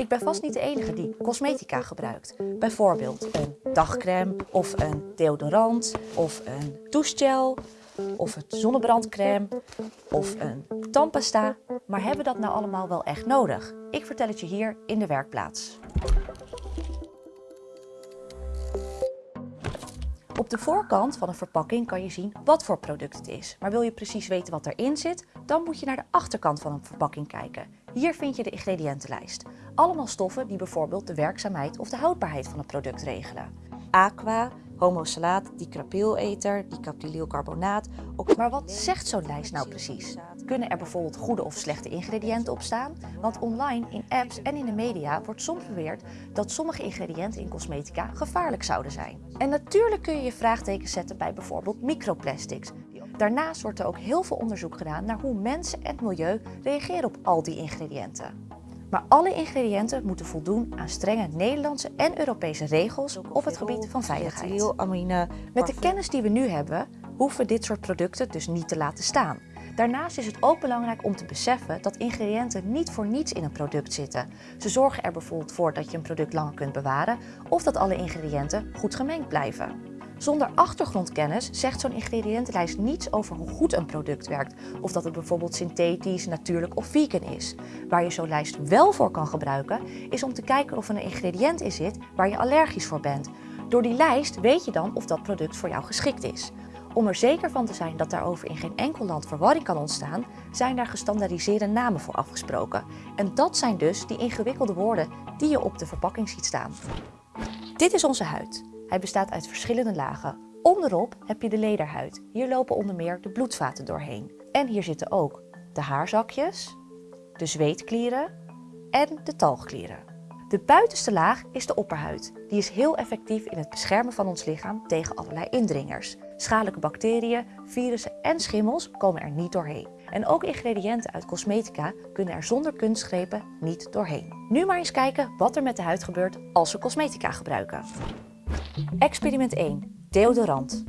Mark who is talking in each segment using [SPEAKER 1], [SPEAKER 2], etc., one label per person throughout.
[SPEAKER 1] Ik ben vast niet de enige die cosmetica gebruikt. Bijvoorbeeld een dagcrème of een deodorant of een douchegel of een zonnebrandcrème of een tandpasta. Maar hebben we dat nou allemaal wel echt nodig? Ik vertel het je hier in de werkplaats. Op de voorkant van een verpakking kan je zien wat voor product het is. Maar wil je precies weten wat erin zit, dan moet je naar de achterkant van een verpakking kijken. Hier vind je de ingrediëntenlijst. Allemaal stoffen die bijvoorbeeld de werkzaamheid of de houdbaarheid van het product regelen. Aqua, homosalaat, dicaprylether, dicapryylcarbonaat. Maar wat zegt zo'n lijst nou precies? Kunnen er bijvoorbeeld goede of slechte ingrediënten op staan? Want online, in apps en in de media wordt soms beweerd dat sommige ingrediënten in cosmetica gevaarlijk zouden zijn. En natuurlijk kun je je vraagtekens zetten bij bijvoorbeeld microplastics. Daarnaast wordt er ook heel veel onderzoek gedaan naar hoe mensen en het milieu reageren op al die ingrediënten. Maar alle ingrediënten moeten voldoen aan strenge Nederlandse en Europese regels op het gebied van veiligheid. Met de kennis die we nu hebben, hoeven we dit soort producten dus niet te laten staan. Daarnaast is het ook belangrijk om te beseffen dat ingrediënten niet voor niets in een product zitten. Ze zorgen er bijvoorbeeld voor dat je een product langer kunt bewaren of dat alle ingrediënten goed gemengd blijven. Zonder achtergrondkennis zegt zo'n ingrediëntenlijst niets over hoe goed een product werkt of dat het bijvoorbeeld synthetisch, natuurlijk of vegan is. Waar je zo'n lijst wel voor kan gebruiken is om te kijken of er een ingrediënt in zit waar je allergisch voor bent. Door die lijst weet je dan of dat product voor jou geschikt is. Om er zeker van te zijn dat daarover in geen enkel land verwarring kan ontstaan, zijn daar gestandaardiseerde namen voor afgesproken. En dat zijn dus die ingewikkelde woorden die je op de verpakking ziet staan. Dit is onze huid. Hij bestaat uit verschillende lagen. Onderop heb je de lederhuid. Hier lopen onder meer de bloedvaten doorheen. En hier zitten ook de haarzakjes, de zweetklieren en de talgklieren. De buitenste laag is de opperhuid. Die is heel effectief in het beschermen van ons lichaam tegen allerlei indringers. Schadelijke bacteriën, virussen en schimmels komen er niet doorheen. En ook ingrediënten uit cosmetica kunnen er zonder kunstgrepen niet doorheen. Nu maar eens kijken wat er met de huid gebeurt als we cosmetica gebruiken. Experiment 1. Deodorant.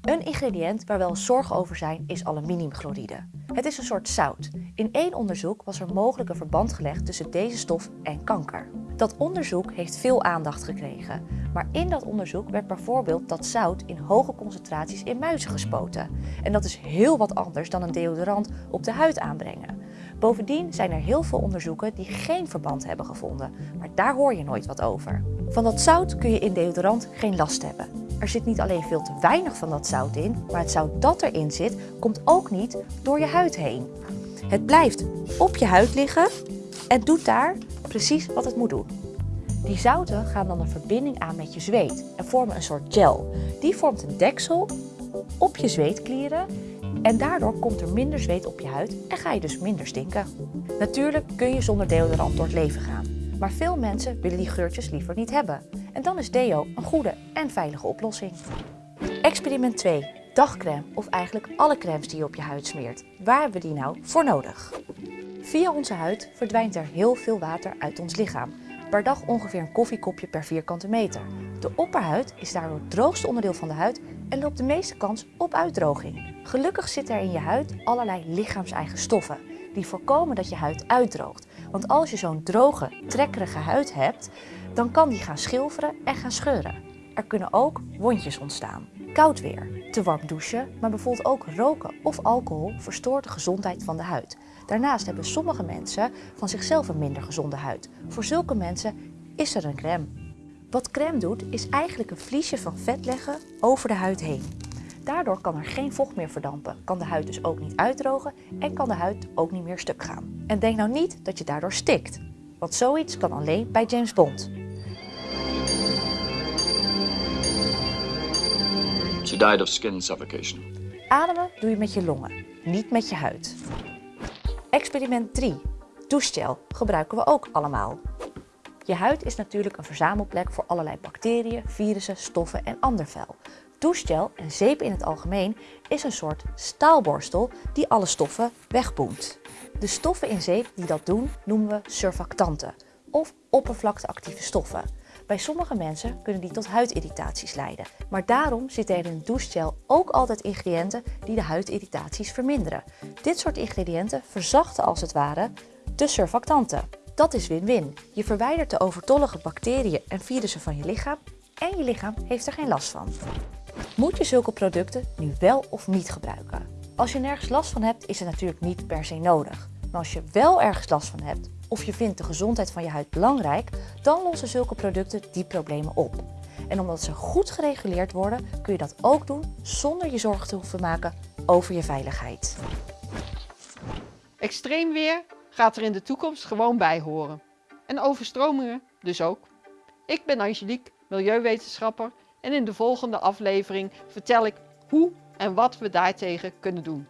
[SPEAKER 1] Een ingrediënt waar wel zorgen over zijn is aluminiumchloride. Het is een soort zout. In één onderzoek was er mogelijk een verband gelegd tussen deze stof en kanker. Dat onderzoek heeft veel aandacht gekregen. Maar in dat onderzoek werd bijvoorbeeld dat zout in hoge concentraties in muizen gespoten. En dat is heel wat anders dan een deodorant op de huid aanbrengen. Bovendien zijn er heel veel onderzoeken die geen verband hebben gevonden, maar daar hoor je nooit wat over. Van dat zout kun je in deodorant geen last hebben. Er zit niet alleen veel te weinig van dat zout in, maar het zout dat erin zit, komt ook niet door je huid heen. Het blijft op je huid liggen en doet daar precies wat het moet doen. Die zouten gaan dan een verbinding aan met je zweet en vormen een soort gel. Die vormt een deksel op je zweetklieren en daardoor komt er minder zweet op je huid en ga je dus minder stinken. Natuurlijk kun je zonder deodorant door het leven gaan. Maar veel mensen willen die geurtjes liever niet hebben. En dan is deo een goede en veilige oplossing. Experiment 2. Dagcrème of eigenlijk alle crèmes die je op je huid smeert. Waar hebben we die nou voor nodig? Via onze huid verdwijnt er heel veel water uit ons lichaam. Per dag ongeveer een koffiekopje per vierkante meter. De opperhuid is daardoor het droogste onderdeel van de huid en loopt de meeste kans op uitdroging. Gelukkig zitten er in je huid allerlei lichaamseigen stoffen die voorkomen dat je huid uitdroogt. Want als je zo'n droge, trekkerige huid hebt, dan kan die gaan schilferen en gaan scheuren. Er kunnen ook wondjes ontstaan. Koud weer, te warm douchen, maar bijvoorbeeld ook roken of alcohol verstoort de gezondheid van de huid. Daarnaast hebben sommige mensen van zichzelf een minder gezonde huid. Voor zulke mensen is er een crème. Wat crème doet, is eigenlijk een vliesje van vet leggen over de huid heen. Daardoor kan er geen vocht meer verdampen, kan de huid dus ook niet uitdrogen en kan de huid ook niet meer stuk gaan. En denk nou niet dat je daardoor stikt, want zoiets kan alleen bij James Bond.
[SPEAKER 2] She died of skin suffocation.
[SPEAKER 1] Ademen doe je met je longen, niet met je huid. Experiment 3. Douchegel gebruiken we ook allemaal. Je huid is natuurlijk een verzamelplek voor allerlei bacteriën, virussen, stoffen en ander vuil. Douchegel en zeep in het algemeen is een soort staalborstel die alle stoffen wegboemt. De stoffen in zeep die dat doen noemen we surfactanten of oppervlakteactieve stoffen. Bij sommige mensen kunnen die tot huidirritaties leiden. Maar daarom zitten er in douchegel ook altijd ingrediënten die de huidirritaties verminderen. Dit soort ingrediënten verzachten als het ware de surfactanten. Dat is win-win. Je verwijdert de overtollige bacteriën en virussen van je lichaam en je lichaam heeft er geen last van. Moet je zulke producten nu wel of niet gebruiken? Als je nergens last van hebt, is het natuurlijk niet per se nodig. Maar als je wel ergens last van hebt of je vindt de gezondheid van je huid belangrijk, dan lossen zulke producten die problemen op. En omdat ze goed gereguleerd worden, kun je dat ook doen zonder je zorgen te hoeven maken over je veiligheid.
[SPEAKER 3] Extreem weer gaat er in de toekomst gewoon bij horen. En overstromingen dus ook. Ik ben Angelique, milieuwetenschapper en in de volgende aflevering vertel ik hoe en wat we daartegen kunnen doen.